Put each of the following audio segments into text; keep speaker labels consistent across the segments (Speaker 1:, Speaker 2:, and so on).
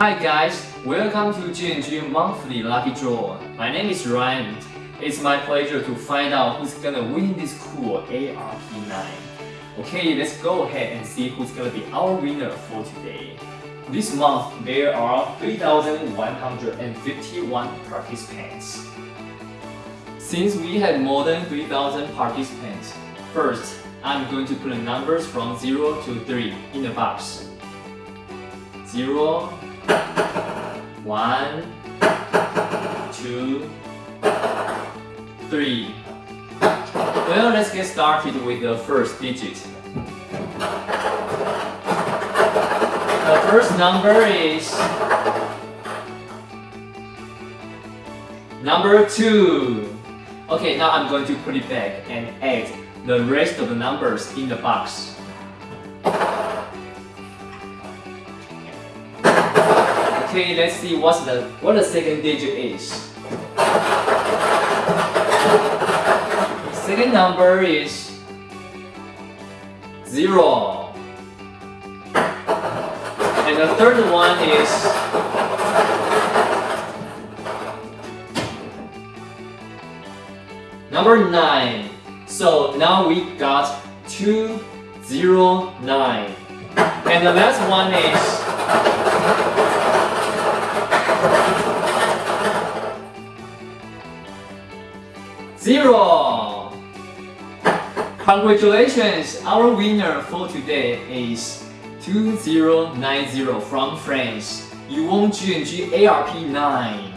Speaker 1: Hi guys, welcome to G&G Monthly Lucky Draw. My name is Ryan. It's my pleasure to find out who's gonna win this cool ARP9. Okay, let's go ahead and see who's gonna be our winner for today. This month, there are 3,151 participants. Since we had more than 3,000 participants, first, I'm going to put the numbers from 0 to 3 in the box. 0, 1, 2, 3. Well, let's get started with the first digit. The first number is number 2. Okay, now I'm going to put it back and add the rest of the numbers in the box. Okay, let's see what's the what the second digit is. Second number is zero. And the third one is number nine. So now we got two zero nine. And the last one is Zero! Congratulations! Our winner for today is 2090 from France. You won G&G ARP9.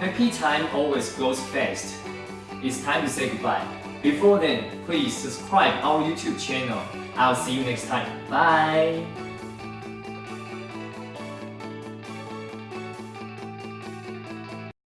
Speaker 1: Happy time always goes fast. It's time to say goodbye. Before then, please subscribe our YouTube channel. I'll see you next time. Bye!